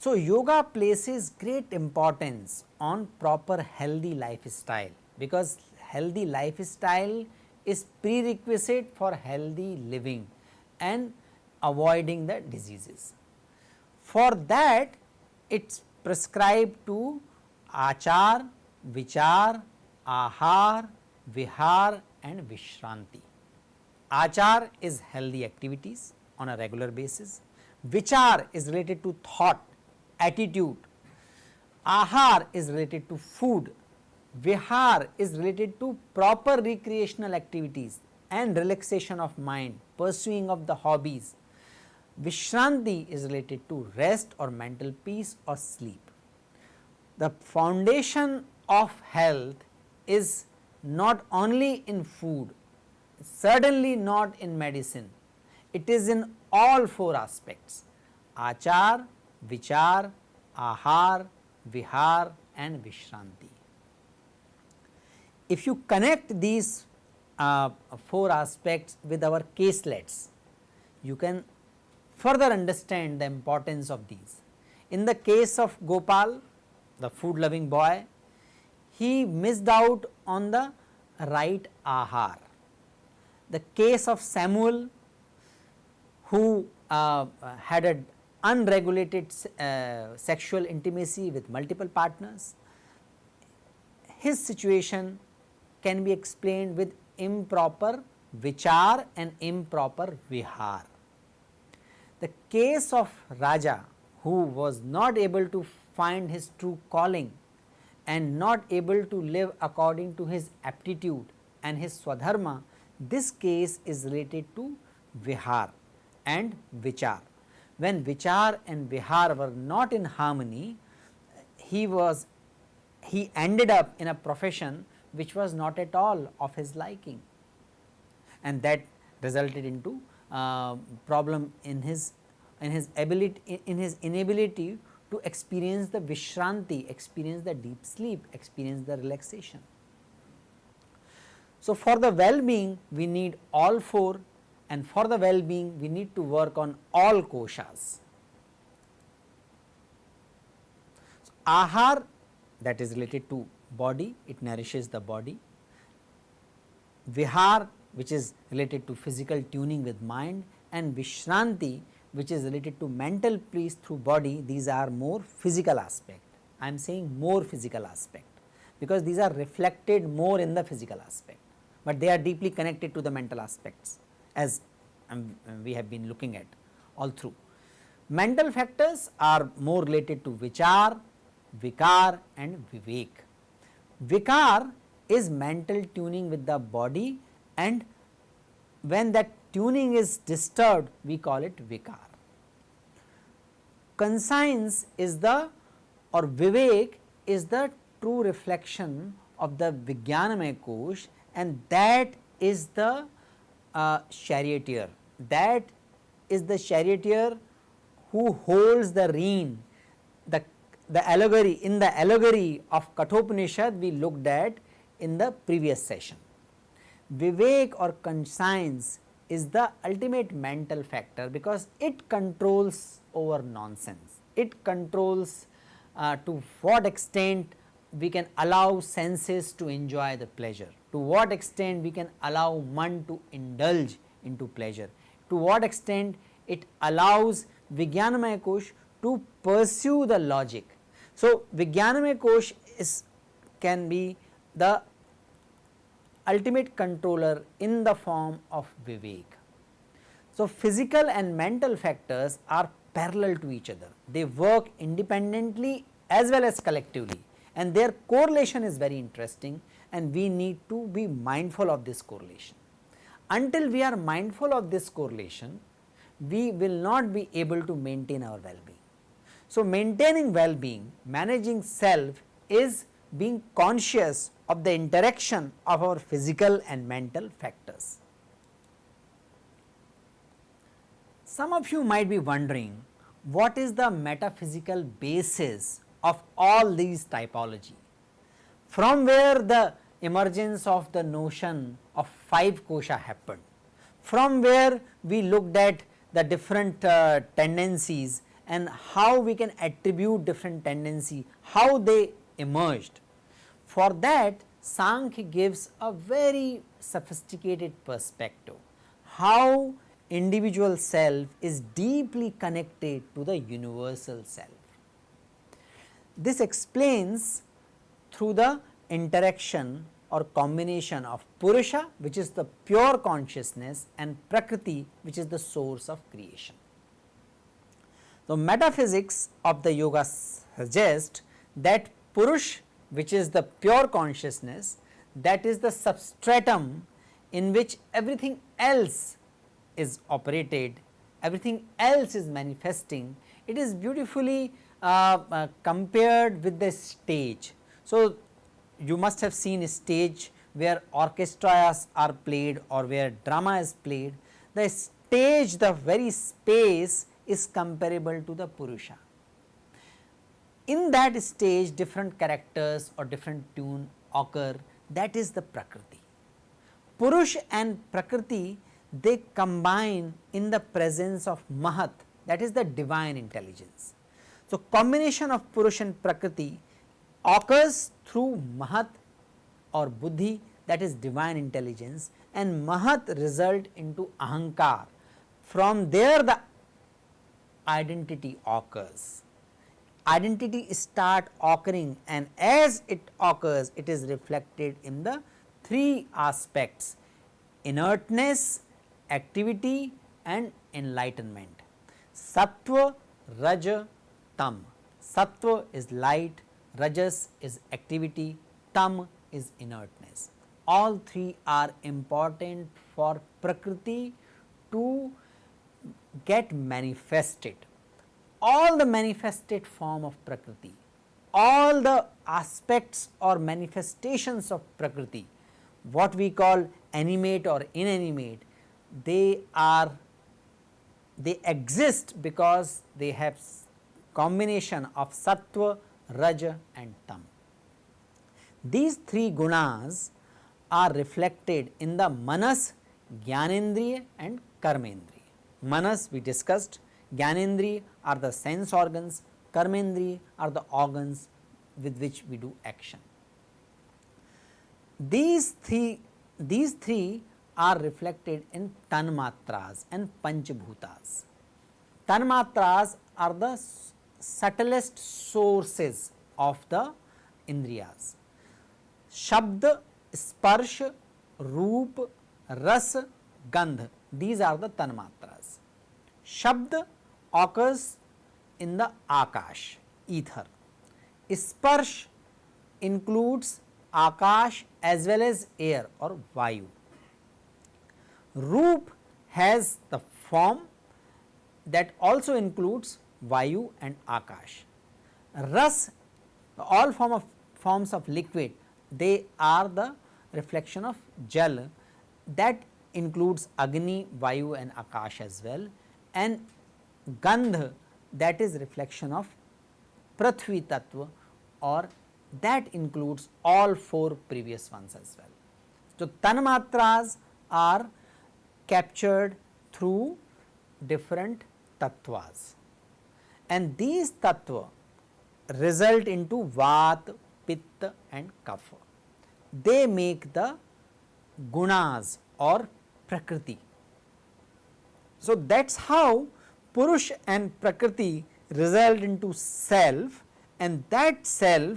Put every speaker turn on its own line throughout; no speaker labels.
So, yoga places great importance on proper healthy lifestyle because healthy lifestyle is prerequisite for healthy living and avoiding the diseases. For that it is prescribed to achar, vichar, ahar, vihar and vishranti. Achar is healthy activities on a regular basis, vichar is related to thought attitude. Ahar is related to food, Vihar is related to proper recreational activities and relaxation of mind, pursuing of the hobbies. Vishranti is related to rest or mental peace or sleep. The foundation of health is not only in food, certainly not in medicine, it is in all four aspects achar, vichar, ahar, vihar and vishranti. If you connect these uh, four aspects with our caselets, you can further understand the importance of these. In the case of Gopal, the food loving boy, he missed out on the right ahar. The case of Samuel who uh, had a unregulated uh, sexual intimacy with multiple partners, his situation can be explained with improper vichar and improper vihar. The case of Raja who was not able to find his true calling and not able to live according to his aptitude and his swadharma, this case is related to vihar and vichar. When Vichar and Vihar were not in harmony, he was he ended up in a profession which was not at all of his liking. And that resulted into uh, problem in his in his ability in his inability to experience the vishranti, experience the deep sleep, experience the relaxation. So, for the well-being we need all four and for the well-being we need to work on all koshas. So, ahar that is related to body, it nourishes the body. Vihar which is related to physical tuning with mind and Vishranti which is related to mental peace through body, these are more physical aspect. I am saying more physical aspect because these are reflected more in the physical aspect, but they are deeply connected to the mental aspects as um, we have been looking at all through. Mental factors are more related to vichar, vikar and vivek. Vikar is mental tuning with the body and when that tuning is disturbed we call it vikar. Conscience is the or vivek is the true reflection of the Vijnanamaya Kosh and that is the uh, charioteer that is the charioteer who holds the rein the the allegory in the allegory of Kathopanishad we looked at in the previous session. Vivek or conscience is the ultimate mental factor because it controls over nonsense. It controls uh, to what extent we can allow senses to enjoy the pleasure, to what extent we can allow man to indulge into pleasure, to what extent it allows Vijnanamaya Kosh to pursue the logic. So, Vijnanamaya Kosh is can be the ultimate controller in the form of Vivek. So, physical and mental factors are parallel to each other, they work independently as well as collectively and their correlation is very interesting and we need to be mindful of this correlation. Until we are mindful of this correlation, we will not be able to maintain our well-being. So, maintaining well-being, managing self is being conscious of the interaction of our physical and mental factors. Some of you might be wondering what is the metaphysical basis of all these typology from where the emergence of the notion of 5 kosha happened, from where we looked at the different uh, tendencies and how we can attribute different tendency, how they emerged. For that Sankhya gives a very sophisticated perspective, how individual self is deeply connected to the universal self. This explains through the interaction or combination of Purusha which is the pure consciousness and Prakriti which is the source of creation. So, metaphysics of the yoga suggest that Purush which is the pure consciousness that is the substratum in which everything else is operated, everything else is manifesting. It is beautifully uh, uh, compared with the stage. So, you must have seen a stage where orchestras are played or where drama is played. The stage, the very space is comparable to the Purusha in that stage different characters or different tune occur that is the Prakriti. Purush and Prakriti they combine in the presence of Mahat that is the divine intelligence. So, combination of Purush and Prakriti occurs through Mahat or Buddhi that is divine intelligence and Mahat result into Ahankar from there the identity occurs identity start occurring and as it occurs it is reflected in the three aspects inertness, activity and enlightenment. Sattva, Raja, Tam. Sattva is light, Rajas is activity, Tam is inertness. All three are important for Prakriti to get manifested all the manifested form of Prakriti, all the aspects or manifestations of Prakriti, what we call animate or inanimate, they are they exist because they have combination of sattva, raja and tam. These three gunas are reflected in the manas, jnanendriya and karmendriya. Manas we discussed, Jnanendriya are the sense organs, Karmendri are the organs with which we do action. These three, these three are reflected in Tanmatras and Panchabhutas. Tanmatras are the subtlest sources of the Indriyas. Shabd, Sparsh, Roop, Ras, Gandh, these are the Tanmatras. Shabd occurs in the Akash, ether. Sparsh includes Akash as well as air or Vayu. Roop has the form that also includes Vayu and Akash. Ras, all form of forms of liquid, they are the reflection of Jal that includes Agni, Vayu and Akash as well and Gandh that is reflection of Prithvi Tattva or that includes all four previous ones as well. So, Tanmatras are captured through different tattvas and these tattva result into Vat, Pitta and Kapha. They make the gunas or Prakriti. So, that is how Purush and Prakriti result into self and that self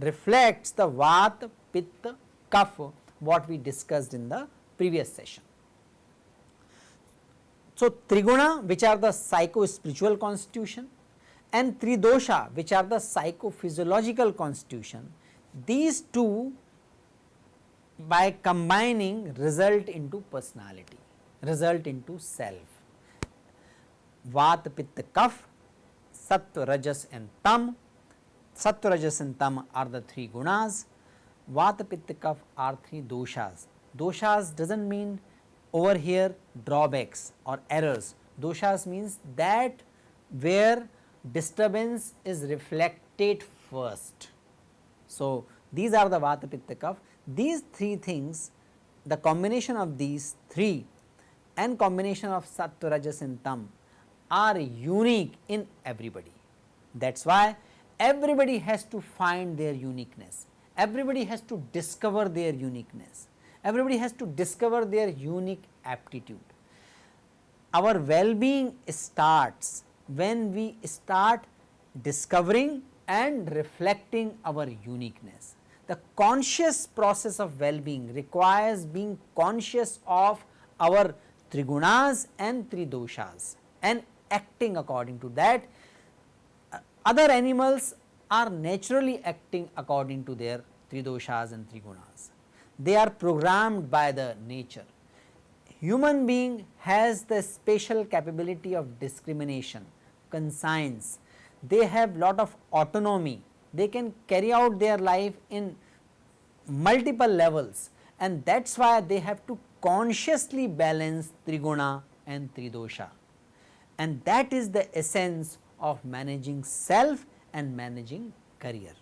reflects the Vat, Pitta, Kapha what we discussed in the previous session. So, Triguna which are the psycho spiritual constitution and Tridosha which are the psychophysiological constitution, these two by combining result into personality, result into self. Vat, Pitta, Kaph, Sattva, Rajas and Tam. Sattva, Rajas and Tam are the three gunas. Vata, Pitta, Kaph are three doshas. Doshas does not mean over here drawbacks or errors. Doshas means that where disturbance is reflected first. So, these are the Vata Pitta Kapha. These three things the combination of these three and combination of Sattva Rajas and Tam are unique in everybody. That is why everybody has to find their uniqueness, everybody has to discover their uniqueness, everybody has to discover their unique aptitude. Our well-being starts when we start discovering and reflecting our uniqueness. The conscious process of well-being requires being conscious of our trigunas and tridoshas and acting according to that. Uh, other animals are naturally acting according to their tridoshas and trigunas. They are programmed by the nature. Human being has the special capability of discrimination, conscience, they have lot of autonomy, they can carry out their life in multiple levels and that is why they have to consciously balance triguna and tridosha and that is the essence of managing self and managing career.